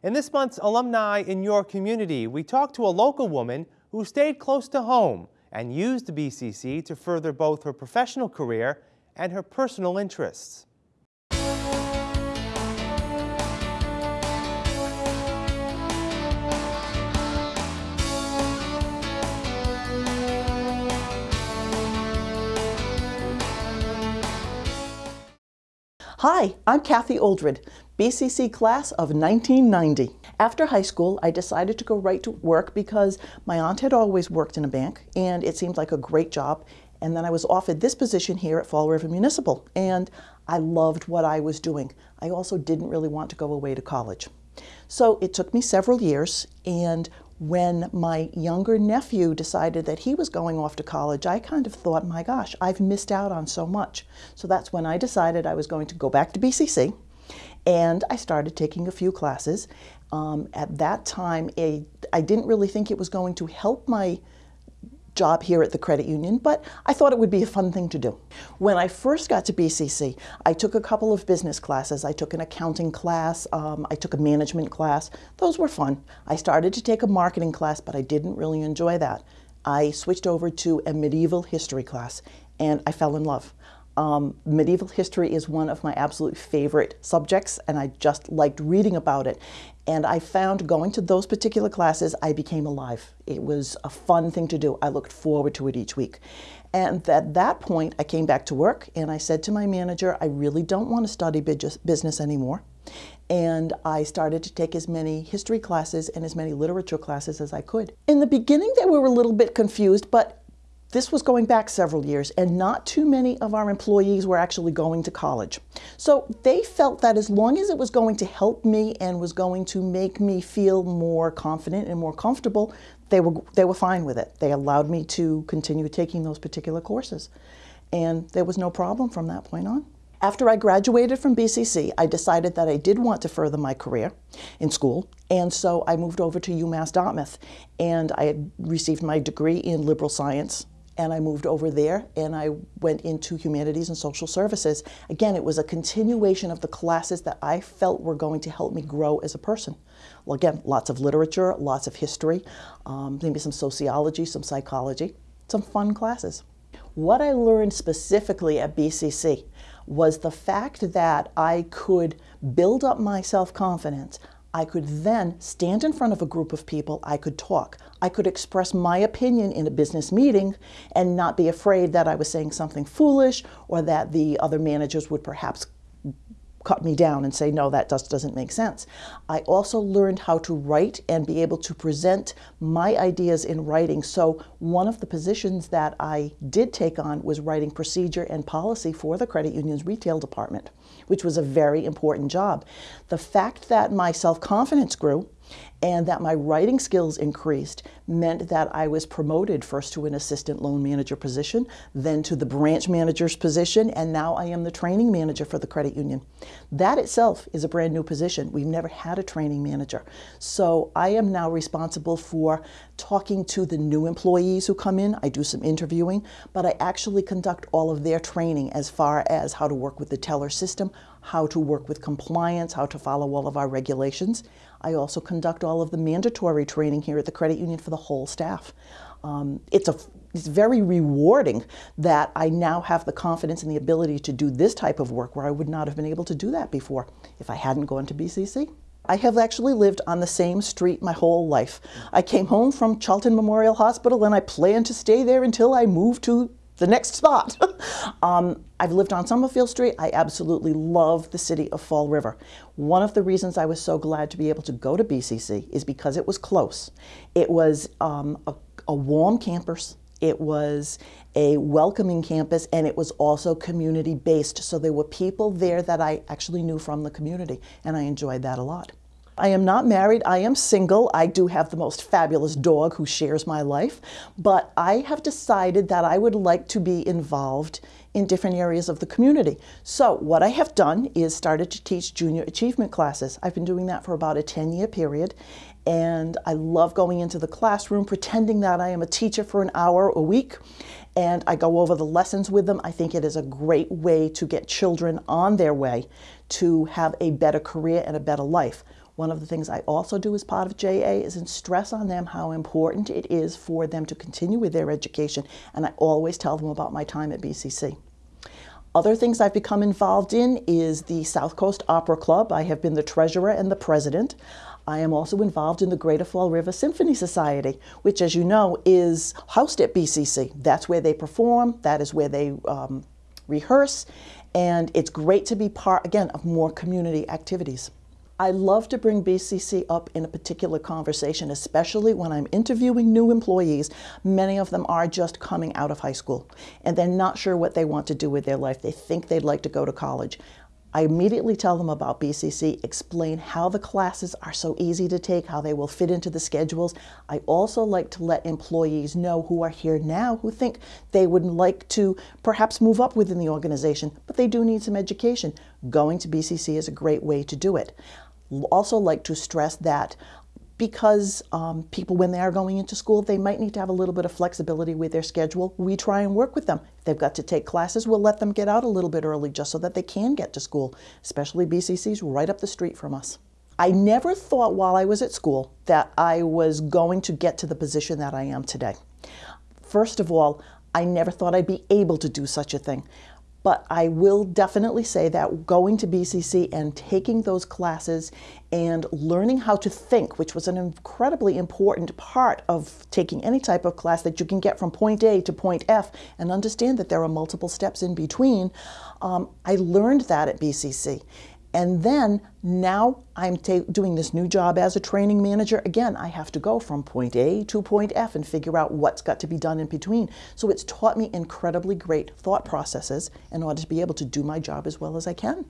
In this month's Alumni in Your Community, we talked to a local woman who stayed close to home and used the BCC to further both her professional career and her personal interests. Hi, I'm Kathy Oldred, BCC class of 1990. After high school, I decided to go right to work because my aunt had always worked in a bank and it seemed like a great job. And then I was offered this position here at Fall River Municipal and I loved what I was doing. I also didn't really want to go away to college. So it took me several years and when my younger nephew decided that he was going off to college, I kind of thought, my gosh, I've missed out on so much. So that's when I decided I was going to go back to BCC and I started taking a few classes. Um, at that time, a, I didn't really think it was going to help my job here at the credit union, but I thought it would be a fun thing to do. When I first got to BCC, I took a couple of business classes. I took an accounting class, um, I took a management class. Those were fun. I started to take a marketing class, but I didn't really enjoy that. I switched over to a medieval history class and I fell in love. Um, medieval history is one of my absolute favorite subjects and I just liked reading about it. And I found going to those particular classes, I became alive. It was a fun thing to do. I looked forward to it each week. And at that point, I came back to work and I said to my manager, I really don't want to study business anymore. And I started to take as many history classes and as many literature classes as I could. In the beginning, they were a little bit confused, but this was going back several years, and not too many of our employees were actually going to college. So they felt that as long as it was going to help me and was going to make me feel more confident and more comfortable, they were, they were fine with it. They allowed me to continue taking those particular courses. And there was no problem from that point on. After I graduated from BCC, I decided that I did want to further my career in school, and so I moved over to UMass Dartmouth, and I had received my degree in liberal science and I moved over there and I went into humanities and social services. Again, it was a continuation of the classes that I felt were going to help me grow as a person. Well, again, lots of literature, lots of history, um, maybe some sociology, some psychology, some fun classes. What I learned specifically at BCC was the fact that I could build up my self-confidence. I could then stand in front of a group of people, I could talk. I could express my opinion in a business meeting and not be afraid that I was saying something foolish or that the other managers would perhaps cut me down and say, no, that just doesn't make sense. I also learned how to write and be able to present my ideas in writing. So one of the positions that I did take on was writing procedure and policy for the credit union's retail department, which was a very important job. The fact that my self-confidence grew and that my writing skills increased meant that I was promoted first to an assistant loan manager position, then to the branch manager's position, and now I am the training manager for the credit union. That itself is a brand new position. We've never had a training manager. So I am now responsible for talking to the new employees who come in. I do some interviewing, but I actually conduct all of their training as far as how to work with the teller system, how to work with compliance, how to follow all of our regulations. I also conduct all of the mandatory training here at the credit union for the whole staff. Um, it's, a, it's very rewarding that I now have the confidence and the ability to do this type of work where I would not have been able to do that before if I hadn't gone to BCC. I have actually lived on the same street my whole life. I came home from Charlton Memorial Hospital and I plan to stay there until I move to the next spot. um, I've lived on Summerfield Street. I absolutely love the city of Fall River. One of the reasons I was so glad to be able to go to BCC is because it was close. It was um, a, a warm campus. It was a welcoming campus and it was also community based. So there were people there that I actually knew from the community and I enjoyed that a lot. I am not married, I am single. I do have the most fabulous dog who shares my life, but I have decided that I would like to be involved in different areas of the community. So what I have done is started to teach junior achievement classes. I've been doing that for about a 10 year period and I love going into the classroom pretending that I am a teacher for an hour a week and I go over the lessons with them. I think it is a great way to get children on their way to have a better career and a better life. One of the things I also do as part of JA is stress on them how important it is for them to continue with their education, and I always tell them about my time at BCC. Other things I've become involved in is the South Coast Opera Club. I have been the treasurer and the president. I am also involved in the Greater Fall River Symphony Society, which, as you know, is housed at BCC. That's where they perform, that is where they um, rehearse, and it's great to be part, again, of more community activities. I love to bring BCC up in a particular conversation, especially when I'm interviewing new employees. Many of them are just coming out of high school and they're not sure what they want to do with their life. They think they'd like to go to college. I immediately tell them about BCC, explain how the classes are so easy to take, how they will fit into the schedules. I also like to let employees know who are here now who think they would like to perhaps move up within the organization, but they do need some education. Going to BCC is a great way to do it. Also like to stress that because um, people, when they are going into school, they might need to have a little bit of flexibility with their schedule. We try and work with them. If they've got to take classes, we'll let them get out a little bit early just so that they can get to school, especially BCC's right up the street from us. I never thought while I was at school that I was going to get to the position that I am today. First of all, I never thought I'd be able to do such a thing. But I will definitely say that going to BCC and taking those classes and learning how to think, which was an incredibly important part of taking any type of class that you can get from point A to point F and understand that there are multiple steps in between, um, I learned that at BCC. And then now I'm doing this new job as a training manager. Again, I have to go from point A to point F and figure out what's got to be done in between. So it's taught me incredibly great thought processes in order to be able to do my job as well as I can.